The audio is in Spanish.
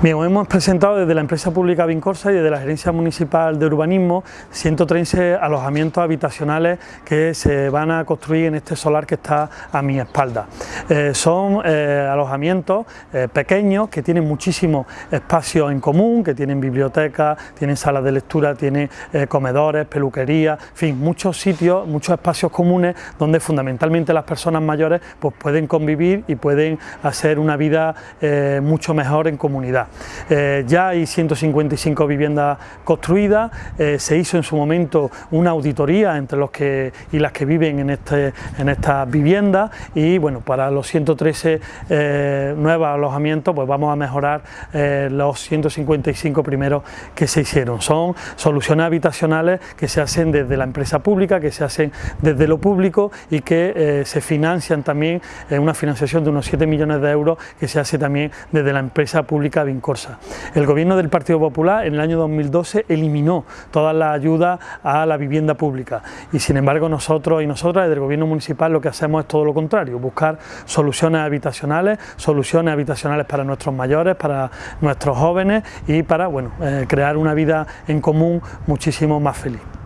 Bien, hemos presentado desde la empresa pública Vincorsa y desde la Gerencia Municipal de Urbanismo 113 alojamientos habitacionales que se van a construir en este solar que está a mi espalda. Eh, son eh, alojamientos eh, pequeños que tienen muchísimos espacios en común, que tienen bibliotecas, tienen salas de lectura, tienen comedores, peluquería, en fin, muchos sitios, muchos espacios comunes donde fundamentalmente las personas mayores pues, pueden convivir y pueden hacer una vida mucho mejor en comunidad. Eh, ya hay 155 viviendas construidas, eh, se hizo en su momento una auditoría entre los que y las que viven en, este, en estas viviendas y bueno, para los 113 eh, nuevos alojamientos pues vamos a mejorar los 155 primeros que se hicieron. Son soluciones habitacionales que se hacen desde la empresa pública, que se hacen desde lo público y que se financian también una financiación de unos 7 millones de euros que se hace también desde la empresa pública El gobierno del Partido Popular en el año 2012 eliminó todas las ayudas a la vivienda pública y sin embargo nosotros y nosotras desde el gobierno municipal lo que hacemos es todo lo contrario, buscar soluciones habitacionales, soluciones habitacionales para nuestros mayores, para nuestros jóvenes y para bueno, eh, crear una vida en común muchísimo más feliz.